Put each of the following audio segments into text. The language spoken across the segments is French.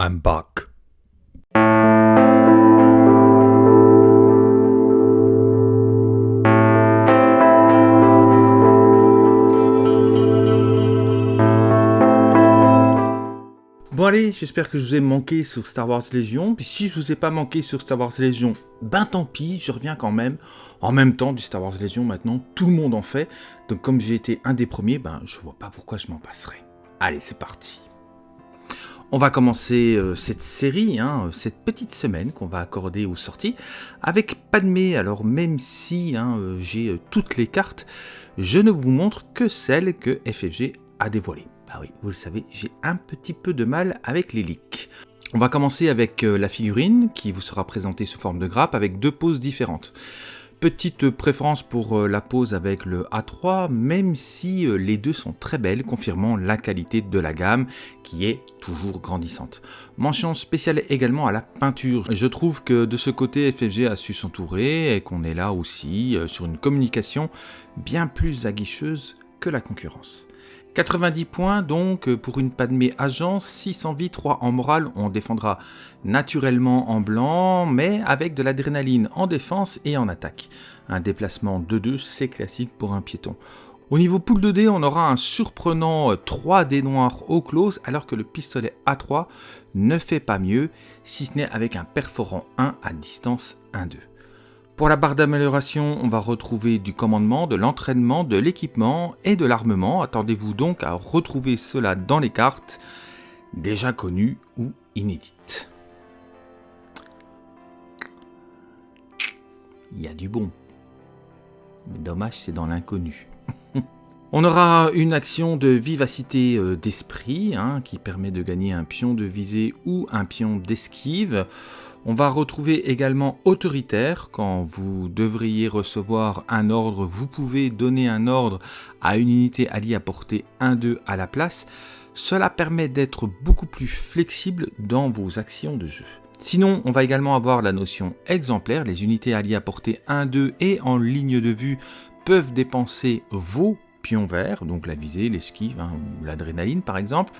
I'm back. Bon allez, j'espère que je vous ai manqué sur Star Wars Légion, puis si je vous ai pas manqué sur Star Wars Légion, ben tant pis, je reviens quand même. En même temps du Star Wars Légion maintenant, tout le monde en fait, donc comme j'ai été un des premiers, ben je vois pas pourquoi je m'en passerai. Allez, c'est parti. On va commencer euh, cette série, hein, cette petite semaine qu'on va accorder aux sorties, avec Padmé. Alors même si hein, euh, j'ai euh, toutes les cartes, je ne vous montre que celles que FFG a dévoilées. Bah oui, vous le savez, j'ai un petit peu de mal avec les leaks. On va commencer avec la figurine qui vous sera présentée sous forme de grappe avec deux poses différentes. Petite préférence pour la pose avec le A3, même si les deux sont très belles, confirmant la qualité de la gamme qui est toujours grandissante. Mention spéciale également à la peinture. Je trouve que de ce côté FFG a su s'entourer et qu'on est là aussi sur une communication bien plus aguicheuse que la concurrence. 90 points donc pour une Padmé agence, 6 en vie, 3 en morale, on défendra naturellement en blanc, mais avec de l'adrénaline en défense et en attaque. Un déplacement 2-2, c'est classique pour un piéton. Au niveau pool de dés, on aura un surprenant 3 dés noirs au close, alors que le pistolet A3 ne fait pas mieux, si ce n'est avec un perforant 1 à distance 1-2. Pour la barre d'amélioration, on va retrouver du commandement, de l'entraînement, de l'équipement et de l'armement. Attendez-vous donc à retrouver cela dans les cartes, déjà connues ou inédites. Il y a du bon. Mais dommage, c'est dans l'inconnu. On aura une action de vivacité euh, d'esprit hein, qui permet de gagner un pion de visée ou un pion d'esquive. On va retrouver également autoritaire, quand vous devriez recevoir un ordre, vous pouvez donner un ordre à une unité alliée à portée 1-2 à la place. Cela permet d'être beaucoup plus flexible dans vos actions de jeu. Sinon, on va également avoir la notion exemplaire, les unités alliées à portée 1-2 et en ligne de vue peuvent dépenser vos vert, donc la visée, l'esquive hein, ou l'adrénaline par exemple,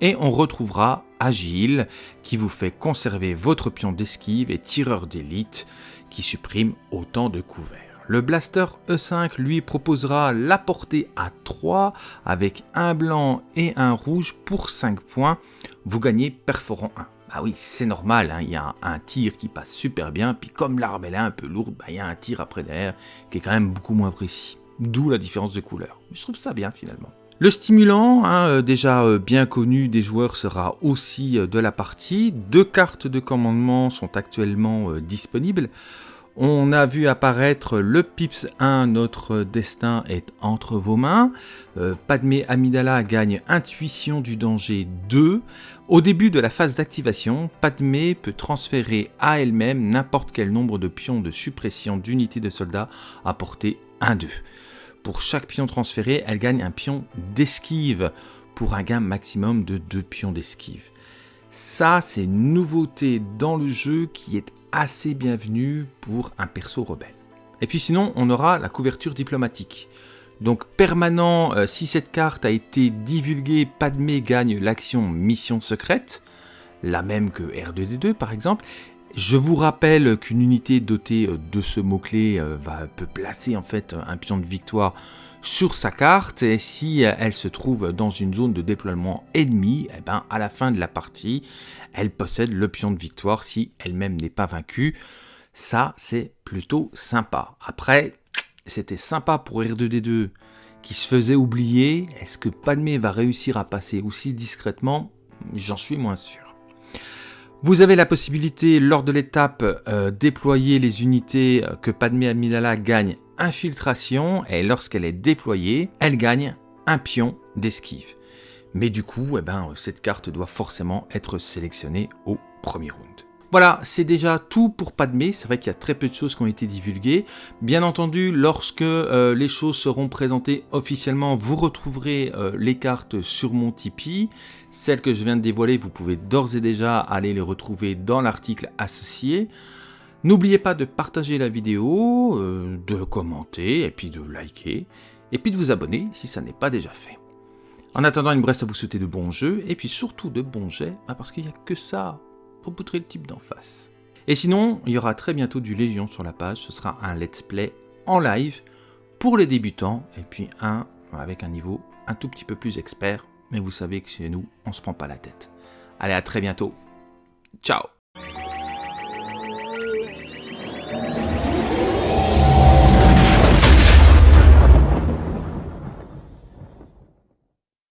et on retrouvera Agile qui vous fait conserver votre pion d'esquive et tireur d'élite qui supprime autant de couverts. Le Blaster E5 lui proposera la portée à 3 avec un blanc et un rouge pour 5 points. Vous gagnez perforant 1. Bah oui, c'est normal, hein, il y a un, tir qui passe super bien, puis comme l'arme est un peu lourde, bah, il y a un tir après derrière qui est quand même beaucoup moins précis d'où la différence de couleur. Je trouve ça bien finalement. Le stimulant, hein, euh, déjà euh, bien connu des joueurs, sera aussi euh, de la partie. Deux cartes de commandement sont actuellement disponibles. On a vu apparaître le Pips 1, notre destin est entre vos mains. Padmé Amidala gagne Intuition du danger 2. Au début de la phase d'activation, Padmé peut transférer à elle-même n'importe quel nombre de pions de suppression d'unités de soldats à portée 1-2. Pour chaque pion transféré, elle gagne un pion d'esquive pour un gain maximum de 2 pions d'esquive. Ça, c'est une nouveauté dans le jeu qui est assez bienvenue pour un perso rebelle. Et puis sinon, on aura la couverture diplomatique. Donc permanent, euh, si cette carte a été divulguée, Padmé gagne l'action mission secrète, la même que R2D2 par exemple, je vous rappelle qu'une unité dotée euh, de ce mot-clé euh, peut placer en fait un pion de victoire sur sa carte et si euh, elle se trouve dans une zone de déploiement ennemi, eh ben, à la fin de la partie, elle possède le pion de victoire si elle-même n'est pas vaincue. Ça, c'est plutôt sympa. Après, c'était sympa pour R2D2 qui se faisait oublier. Est-ce que Padmé va réussir à passer aussi discrètement? J'en suis moins sûr. Vous avez la possibilité, lors de l'étape, euh, déployer les unités euh, que Padmé Amidala gagne infiltration, et lorsqu'elle est déployée, elle gagne un pion d'esquive. Mais du coup, eh ben, cette carte doit forcément être sélectionnée au premier round. Voilà, c'est déjà tout pour Padmé, c'est vrai qu'il y a très peu de choses qui ont été divulguées. Bien entendu, lorsque euh, les choses seront présentées officiellement, vous retrouverez euh, les cartes sur mon Tipeee. Celles que je viens de dévoiler, vous pouvez d'ores et déjà aller les retrouver dans l'article associé. N'oubliez pas de partager la vidéo, euh, de commenter et puis de liker, et puis de vous abonner si ça n'est pas déjà fait. En attendant, il me reste à vous souhaiter de bons jeux, et puis surtout de bons jets, bah, parce qu'il n'y a que ça pour poutrer le type d'en face. Et sinon, il y aura très bientôt du Légion sur la page, ce sera un let's play en live pour les débutants, et puis un avec un niveau un tout petit peu plus expert, mais vous savez que chez nous, on se prend pas la tête. Allez, à très bientôt. Ciao